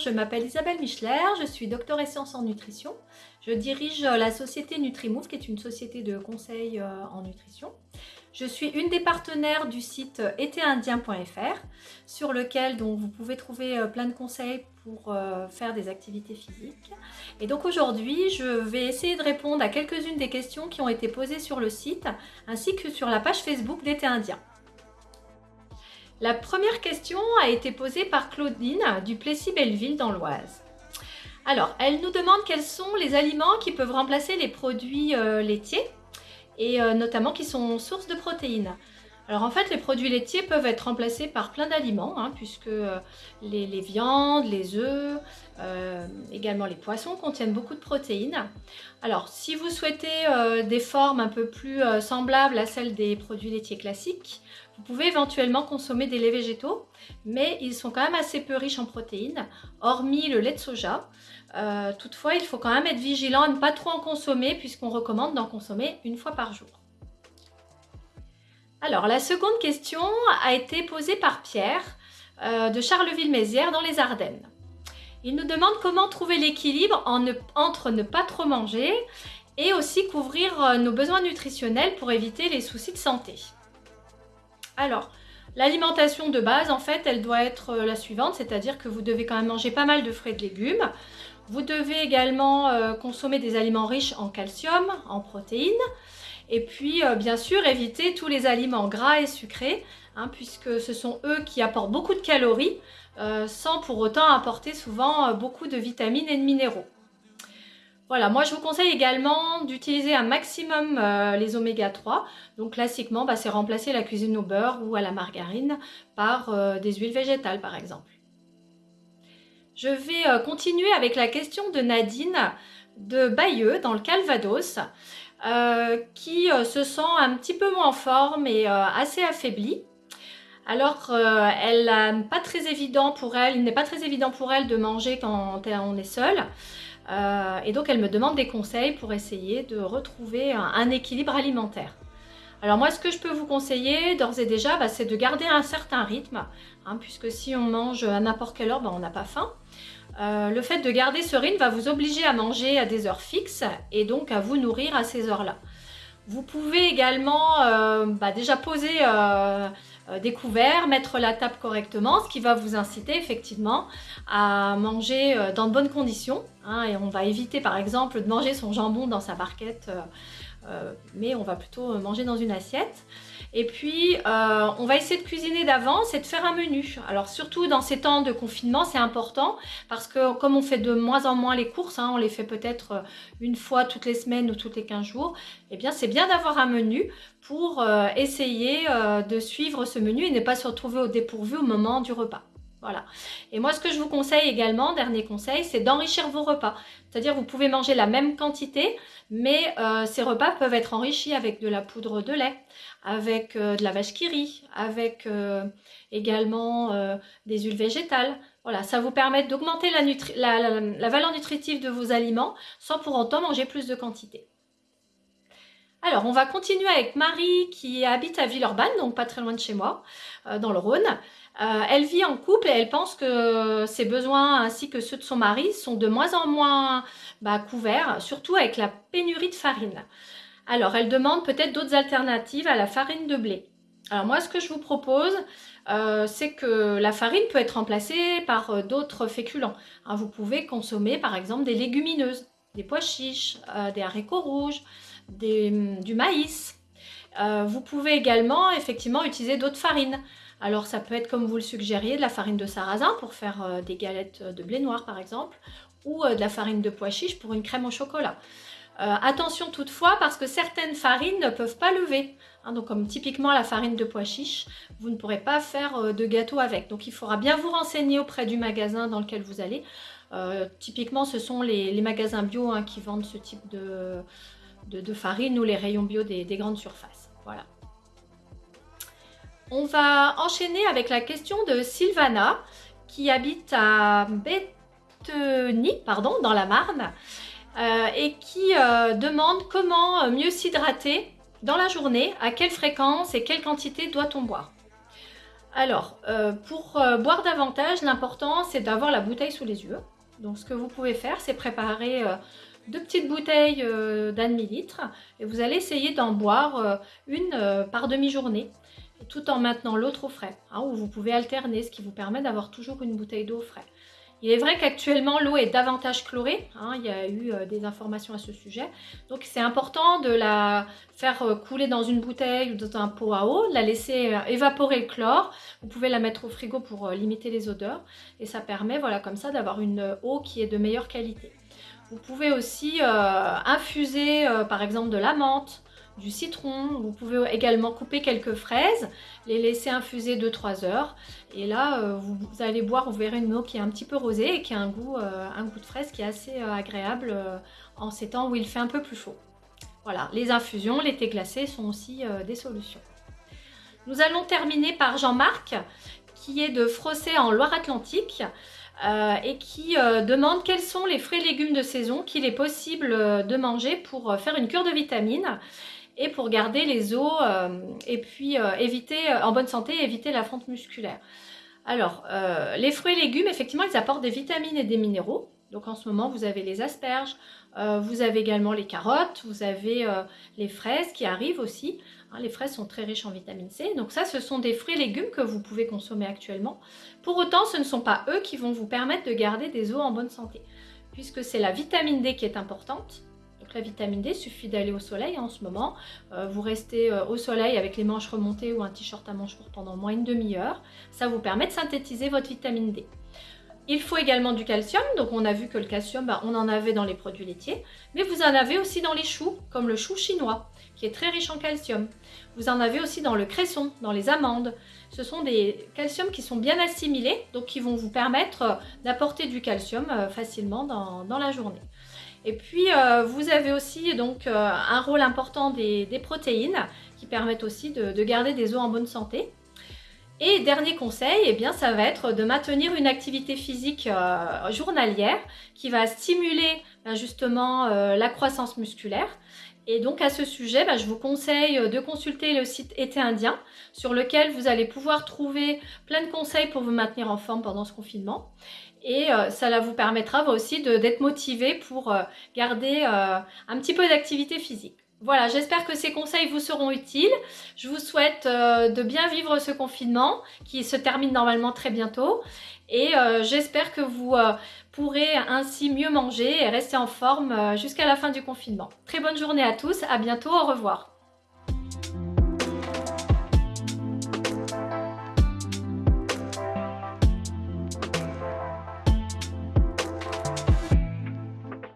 je m'appelle Isabelle Michler, je suis docteur et sciences en nutrition. Je dirige la société NutriMove, qui est une société de conseil euh, en nutrition. Je suis une des partenaires du site étéindien.fr, sur lequel donc, vous pouvez trouver euh, plein de conseils pour euh, faire des activités physiques. Et donc aujourd'hui, je vais essayer de répondre à quelques-unes des questions qui ont été posées sur le site, ainsi que sur la page Facebook d'été indien. La première question a été posée par Claudine du Plessis-Belleville dans l'Oise. Alors, elle nous demande quels sont les aliments qui peuvent remplacer les produits euh, laitiers et euh, notamment qui sont source de protéines. Alors en fait, les produits laitiers peuvent être remplacés par plein d'aliments, hein, puisque euh, les, viandes, les œufs, également les poissons contiennent beaucoup de protéines. Alors si vous souhaitez des formes un peu plus semblables à celles des produits laitiers classiques, vous pouvez éventuellement consommer des laits végétaux, mais ils sont quand même assez peu riches en protéines, hormis le lait de soja. Euh, toutefois, il faut quand même être vigilant à ne pas trop en consommer puisqu'on recommande d'en consommer une fois par jour. Alors, la seconde question a été posée par Pierre euh, de Charleville-Mézières dans les Ardennes. Il nous demande comment trouver l'équilibre entre ne pas trop manger et aussi couvrir euh, nos besoins nutritionnels pour éviter les soucis de santé. Alors, l'alimentation de base, en fait, elle doit être la suivante, c'est-à-dire que vous devez quand même manger pas mal de fruits et de légumes, vous devez également euh, consommer des aliments riches en calcium, en protéines, et puis euh, bien sûr éviter tous les aliments gras et sucrés, hein, puisque ce sont eux qui apportent beaucoup de calories, euh, sans pour autant apporter souvent beaucoup de vitamines et de minéraux. Voilà, moi je vous conseille également d'utiliser un maximum les oméga 3. Donc classiquement, bah, c'est remplacer la cuisine au beurre ou à la margarine par des huiles végétales par exemple. Je vais euh, continuer avec la question de Nadine de Bayeux dans le Calvados euh, qui euh, se sent un petit peu moins en forme et assez affaiblie. Alors, elle, il n'est pas très évident pour elle de manger quand on est seul. et donc, elle me demande des conseils pour essayer de retrouver un équilibre alimentaire. Alors moi, ce que je peux vous conseiller d'ores et déjà, bah, c'est de garder un certain rythme, hein, puisque si on mange à n'importe quelle heure, bah, on n'a pas faim. Euh, le fait de garder ce rythme va vous obliger à manger à des heures fixes et donc à vous nourrir à ces heures-là. Vous pouvez également euh, bah, déjà poser euh, des couverts, mettre la table correctement, ce qui va vous inciter effectivement à manger dans de bonnes conditions. Hein, et on va éviter par exemple de manger son jambon dans sa barquette euh, mais on va plutôt manger dans une assiette. Et puis, euh, on va essayer de cuisiner d'avance et de faire un menu. Alors, surtout dans ces temps de confinement, c'est important parce que comme on fait de moins en moins les courses, hein, on les fait peut-être euh, une fois toutes les semaines ou toutes les 15 jours, eh bien, c'est bien d'avoir un menu pour essayer de suivre ce menu et ne pas se retrouver au dépourvu au moment du repas. Voilà. Et moi, ce que je vous conseille également, dernier conseil, c'est d'enrichir vos repas. C'est-à-dire, vous pouvez manger la même quantité, mais euh, ces repas peuvent être enrichis avec de la poudre de lait, avec euh, de la vache qui rit, avec euh, également des huiles végétales. Voilà, ça vous permet d'augmenter la, la valeur nutritive de vos aliments sans pour autant manger plus de quantité. Alors, on va continuer avec Marie qui habite à Villeurbanne, donc pas très loin de chez moi, dans le Rhône. Euh, elle vit en couple et elle pense que ses besoins ainsi que ceux de son mari sont de moins en moins bah, couverts, surtout avec la pénurie de farine. Alors, elle demande peut-être d'autres alternatives à la farine de blé. Alors moi, ce que je vous propose, euh, c'est que la farine peut être remplacée par euh, d'autres féculents. Hein, vous pouvez consommer par exemple des légumineuses, des pois chiches, des haricots rouges, du maïs. vous pouvez également effectivement utiliser d'autres farines. Alors ça peut être comme vous le suggériez, de la farine de sarrasin pour faire euh, des galettes de blé noir par exemple, ou euh, de la farine de pois chiche pour une crème au chocolat. Euh, attention toutefois parce que certaines farines ne peuvent pas lever. Hein, donc comme typiquement la farine de pois chiche, vous ne pourrez pas faire de gâteau avec. Donc il faudra bien vous renseigner auprès du magasin dans lequel vous allez. typiquement ce sont les, magasins bio hein, qui vendent ce type de, de, farine ou les rayons bio des, des grandes surfaces. Voilà. On va enchaîner avec la question de Sylvana qui habite à Betheny, pardon, dans la Marne euh, et qui euh, demande comment mieux s'hydrater dans la journée, à quelle fréquence et quelle quantité doit-on boire Alors, euh, pour euh, boire davantage, l'important c'est d'avoir la bouteille sous les yeux. Donc ce que vous pouvez faire, c'est préparer euh, deux petites bouteilles d'un demi-litre et vous allez essayer d'en boire une par demi-journée tout en maintenant l'autre au frais, hein, ou vous pouvez alterner, ce qui vous permet d'avoir toujours une bouteille d'eau au frais. Il est vrai qu'actuellement l'eau est davantage chlorée, hein, il y a eu euh, des informations à ce sujet, donc c'est important de la faire euh, couler dans une bouteille ou dans un pot à eau, la laisser euh, évaporer le chlore, vous pouvez la mettre au frigo pour limiter les odeurs et ça permet voilà comme ça d'avoir une eau qui est de meilleure qualité. Vous pouvez aussi infuser par exemple de la menthe, du citron. Vous pouvez également couper quelques fraises, les laisser infuser 2-3 heures. Et là, euh, vous, allez boire, vous verrez une eau qui est un petit peu rosée et qui a un goût, euh, un goût de fraise qui est assez euh, agréable en ces temps où il fait un peu plus chaud. Voilà, les infusions, les thés glacés sont aussi des solutions. Nous allons terminer par Jean-Marc, qui est de Frossé en Loire-Atlantique. Et qui demande quels sont les fruits et légumes de saison qu'il est possible de manger pour faire une cure de vitamines et pour garder les os euh, et puis euh, éviter euh, en bonne santé éviter la fonte musculaire. Alors, les fruits et légumes, effectivement, ils apportent des vitamines et des minéraux. Donc en ce moment, vous avez les asperges, vous avez également les carottes, vous avez les fraises qui arrivent aussi. Hein, les fraises sont très riches en vitamine C. Donc ça, ce sont des fruits et légumes que vous pouvez consommer actuellement. Pour autant, ce ne sont pas eux qui vont vous permettre de garder des os en bonne santé. Puisque c'est la vitamine D qui est importante la vitamine D, suffit d'aller au soleil en ce moment. Euh, vous restez euh, au soleil avec les manches remontées ou un t-shirt à manches courtes pendant moins une demi-heure. Ça vous permet de synthétiser votre vitamine D. Il faut également du calcium, donc on a vu que le calcium, bah, on en avait dans les produits laitiers, mais vous en avez aussi dans les choux, comme le chou chinois, qui est très riche en calcium. Vous en avez aussi dans le cresson, dans les amandes. Ce sont des calciums qui sont bien assimilés, donc qui vont vous permettre d'apporter du calcium euh, facilement dans la journée. Et puis, euh, vous avez aussi donc euh, un rôle important des, protéines qui permettent aussi de, garder des os en bonne santé. Et dernier conseil, eh bien, ça va être de maintenir une activité physique euh, journalière qui va stimuler ben, justement la croissance musculaire. Et donc à ce sujet, ben, je vous conseille de consulter le site Été Indien sur lequel vous allez pouvoir trouver plein de conseils pour vous maintenir en forme pendant ce confinement et euh, ça vous permettra aussi d'être motivé pour euh, garder euh, un petit peu d'activité physique. Voilà, j'espère que ces conseils vous seront utiles. Je vous souhaite de bien vivre ce confinement qui se termine normalement très bientôt. Et j'espère que vous pourrez ainsi mieux manger et rester en forme jusqu'à la fin du confinement. Très bonne journée à tous, à bientôt, au revoir.